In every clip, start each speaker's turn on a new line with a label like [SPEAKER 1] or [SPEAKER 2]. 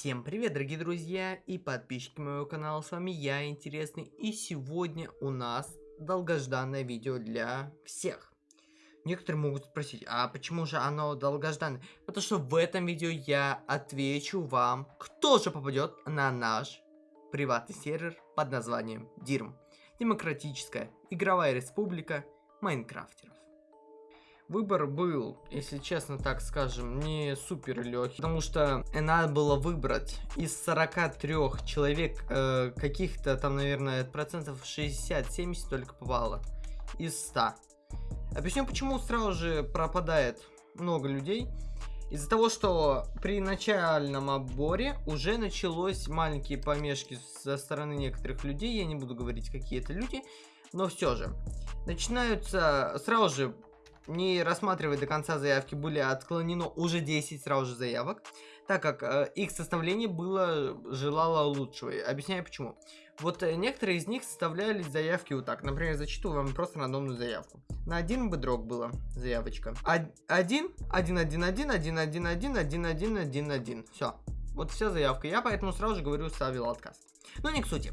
[SPEAKER 1] Всем привет, дорогие друзья и подписчики моего канала, с вами я, Интересный, и сегодня у нас долгожданное видео для всех. Некоторые могут спросить, а почему же оно долгожданное? Потому что в этом видео я отвечу вам, кто же попадет на наш приватный сервер под названием DIRM. Демократическая игровая республика Майнкрафтеров. Выбор был, если честно так скажем, не супер легкий, потому что надо было выбрать из 43 человек э, каких-то там, наверное, процентов 60-70 только попало из 100. Объясню, почему сразу же пропадает много людей. Из-за того, что при начальном отборе уже началось маленькие помешки со стороны некоторых людей, я не буду говорить, какие это люди, но все же. Начинаются сразу же не рассматривая до конца заявки, были отклонено уже 10 сразу же заявок, так как э, их составление было желало лучшего. Объясняю почему. Вот э, некоторые из них составляли заявки вот так. Например, зачитываю вам просто рандомную заявку. На один бедрок была заявочка. 1, 1, 1, 1, 1, 1, 1, 1, 1, 1, 1, 1. Все. Вот вся заявка. Я поэтому сразу же говорю, ставил отказ. Но не к сути.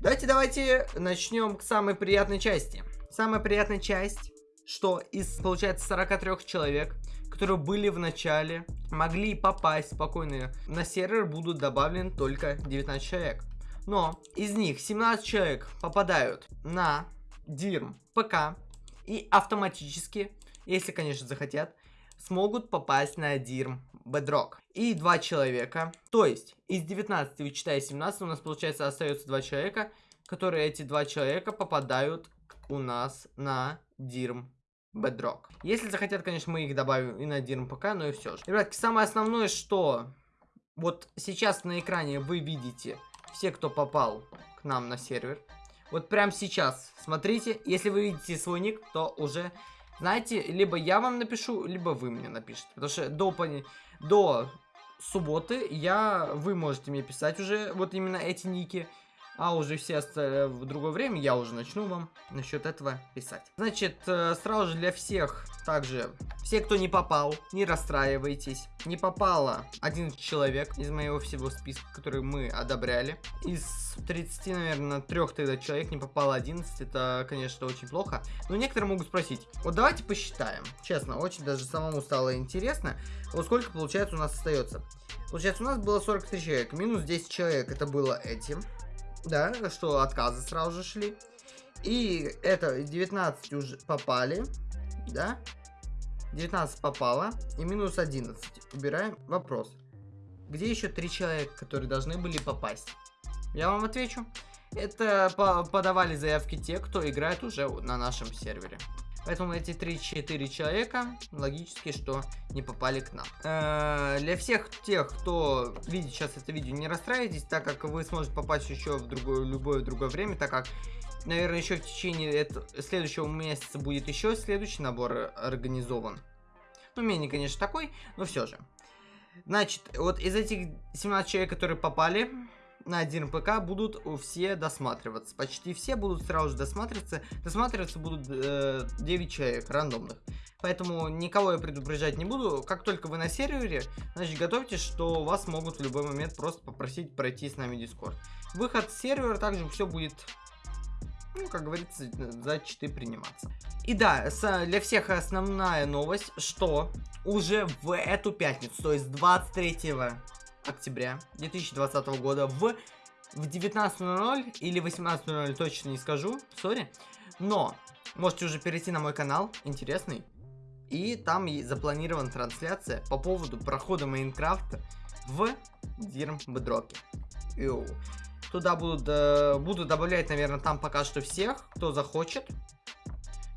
[SPEAKER 1] Давайте, давайте начнем к самой приятной части. Самая приятная часть что из, получается, 43 человек, которые были в начале, могли попасть спокойно на сервер, будут добавлены только 19 человек. Но из них 17 человек попадают на DIRM ПК и автоматически, если, конечно, захотят, смогут попасть на DIRM Bedrock. И два человека, то есть из 19, вычитая 17, у нас, получается, остается два человека, которые эти два человека попадают у нас на DIRM Bedrock. Если захотят, конечно, мы их добавим и на DRM но и все же. Ребятки, самое основное, что вот сейчас на экране вы видите все, кто попал к нам на сервер. Вот прямо сейчас, смотрите, если вы видите свой ник, то уже, знаете, либо я вам напишу, либо вы мне напишите. Потому что до, до субботы я, вы можете мне писать уже вот именно эти ники. А уже все в другое время я уже начну вам насчет этого писать. Значит, э, сразу же для всех, также, все, кто не попал, не расстраивайтесь. Не попало один человек из моего всего списка, который мы одобряли. Из 30, наверное, трех тогда человек не попало 11. Это, конечно, очень плохо. Но некоторые могут спросить, вот давайте посчитаем. Честно, очень даже самому стало интересно. Вот сколько, получается, у нас остается. Получается, у нас было 43 человека. Минус 10 человек, это было этим да, что отказы сразу же шли. И это 19 уже попали, да, 19 попало, и минус 11. Убираем вопрос. Где еще три человека, которые должны были попасть? Я вам отвечу. Это по подавали заявки те, кто играет уже на нашем сервере. Поэтому эти 3-4 человека, логически, что не попали к нам. Э -э для всех тех, кто видит сейчас это видео, не расстраивайтесь, так как вы сможете попасть еще в другое, любое другое время, так как, наверное, еще в течение этого, следующего месяца будет еще следующий набор организован. Ну, менее, конечно, такой, но все же. Значит, вот из этих 17 человек, которые попали, на один ПК будут все досматриваться. Почти все будут сразу же досматриваться. Досматриваться будут э, 9 человек рандомных. Поэтому никого я предупреждать не буду. Как только вы на сервере, значит готовьтесь, что вас могут в любой момент просто попросить пройти с нами Дискорд. Выход с сервера также все будет ну, как говорится, за читы приниматься. И да, для всех основная новость, что уже в эту пятницу, то есть 23 октября 2020 года в, в 19.00 или 18.00, точно не скажу, сори. Но можете уже перейти на мой канал, интересный. И там запланирована трансляция по поводу прохода Майнкрафта в Дирм Бедроке. Туда будут, э, буду добавлять, наверное, там пока что всех, кто захочет.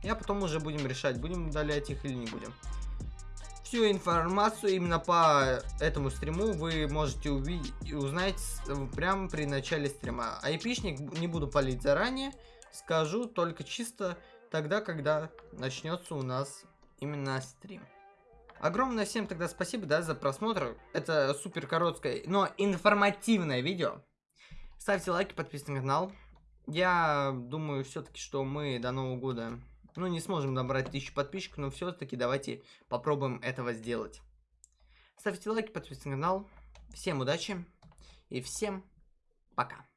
[SPEAKER 1] Я потом уже будем решать, будем удалять их или не будем. Всю информацию именно по этому стриму вы можете увидеть узнать прямо при начале стрима. Айпишник не буду палить заранее, скажу только чисто тогда, когда начнется у нас именно стрим. Огромное всем тогда спасибо, да, за просмотр. Это супер короткое, но информативное видео. Ставьте лайки, подписывайтесь на канал. Я думаю все-таки, что мы до Нового года ну, не сможем набрать тысячу подписчиков, но все-таки давайте попробуем этого сделать. Ставьте лайки, подписывайтесь на канал. Всем удачи и всем пока.